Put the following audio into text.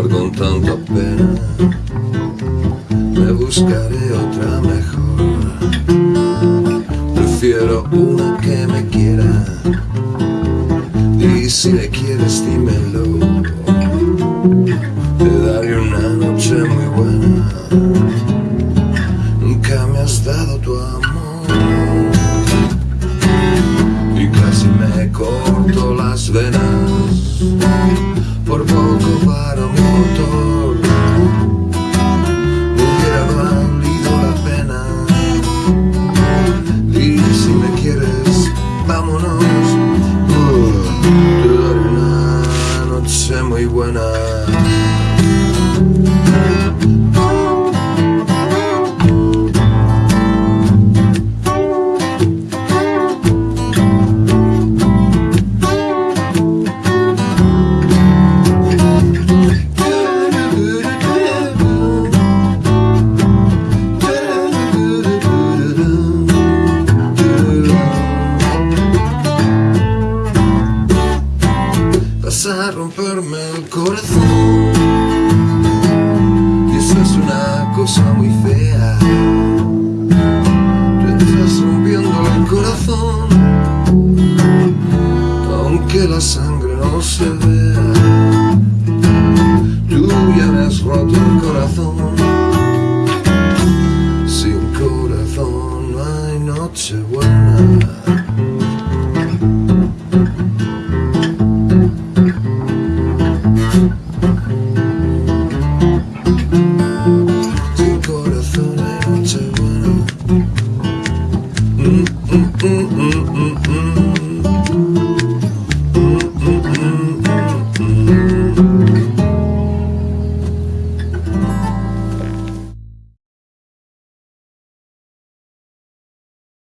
con tanta pena Me buscaré otra mejor. Prefiero una que me quiera. Y si me quieres dímelo. Te daré una noche muy buena. Nunca me has dado tu amor. Y casi me corto las venas. Por poco para todo. Vas a romperme el corazón. Y eso es una cosa muy fea. Tú estás rompiendo el corazón Aunque la sangre no se vea. Tú ya me has roto el corazón. Sin corazón no hay noche buena. mm, mm, mm, mm, mm.